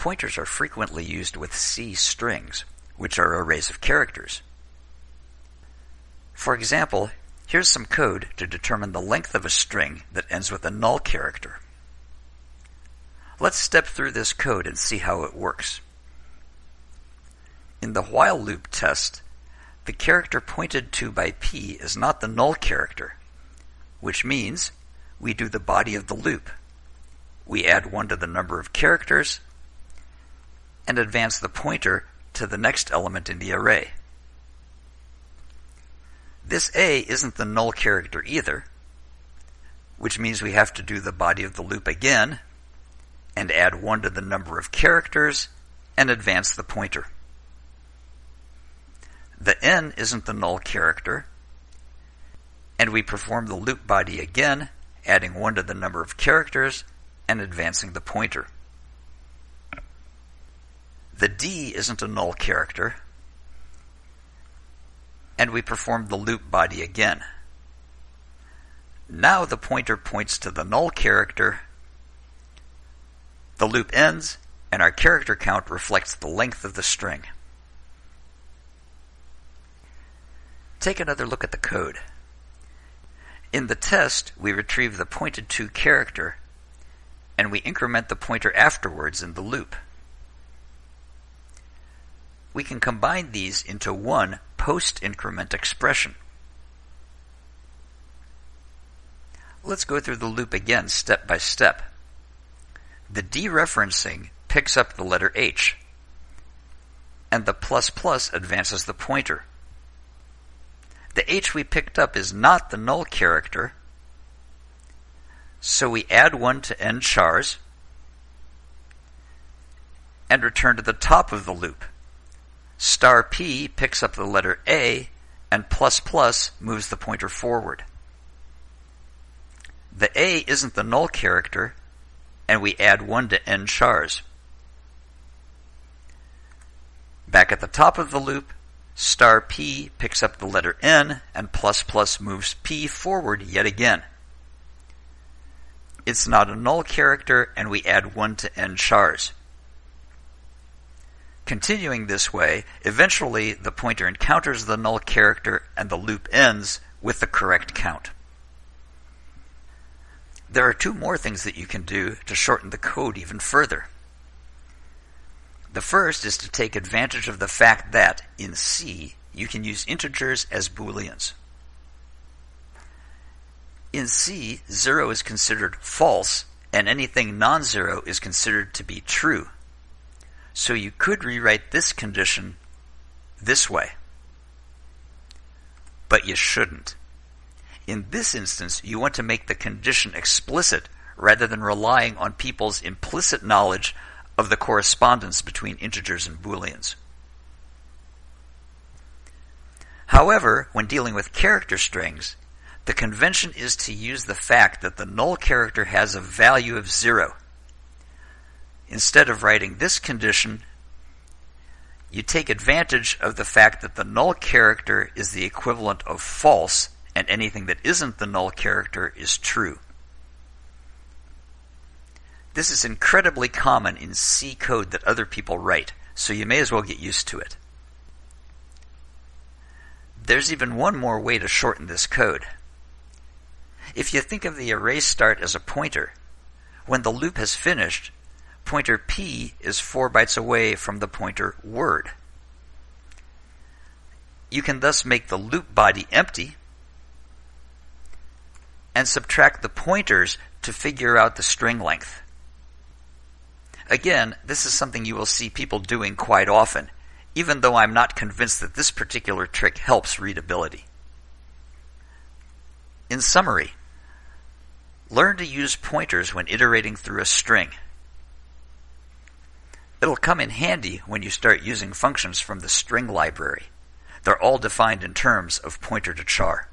Pointers are frequently used with C strings, which are arrays of characters. For example, here's some code to determine the length of a string that ends with a null character. Let's step through this code and see how it works. In the while loop test, the character pointed to by p is not the null character, which means we do the body of the loop. We add 1 to the number of characters and advance the pointer to the next element in the array. This A isn't the null character either, which means we have to do the body of the loop again and add 1 to the number of characters and advance the pointer. The N isn't the null character, and we perform the loop body again, adding 1 to the number of characters and advancing the pointer. The D isn't a null character, and we perform the loop body again. Now the pointer points to the null character, the loop ends, and our character count reflects the length of the string. Take another look at the code. In the test, we retrieve the pointed to character, and we increment the pointer afterwards in the loop we can combine these into one post-increment expression. Let's go through the loop again step by step. The dereferencing picks up the letter H, and the plus plus advances the pointer. The H we picked up is not the null character, so we add one to end chars and return to the top of the loop. Star P picks up the letter A, and plus plus moves the pointer forward. The A isn't the null character, and we add 1 to end chars. Back at the top of the loop, star P picks up the letter N, and plus plus moves P forward yet again. It's not a null character, and we add 1 to end chars. Continuing this way, eventually the pointer encounters the null character and the loop ends with the correct count. There are two more things that you can do to shorten the code even further. The first is to take advantage of the fact that, in C, you can use integers as booleans. In C, 0 is considered false, and anything non-zero is considered to be true. So you could rewrite this condition this way. But you shouldn't. In this instance, you want to make the condition explicit rather than relying on people's implicit knowledge of the correspondence between integers and booleans. However, when dealing with character strings, the convention is to use the fact that the null character has a value of zero. Instead of writing this condition, you take advantage of the fact that the null character is the equivalent of false and anything that isn't the null character is true. This is incredibly common in C code that other people write, so you may as well get used to it. There's even one more way to shorten this code. If you think of the array start as a pointer, when the loop has finished, pointer P is 4 bytes away from the pointer word. You can thus make the loop body empty and subtract the pointers to figure out the string length. Again, this is something you will see people doing quite often, even though I'm not convinced that this particular trick helps readability. In summary, learn to use pointers when iterating through a string. It'll come in handy when you start using functions from the string library. They're all defined in terms of pointer to char.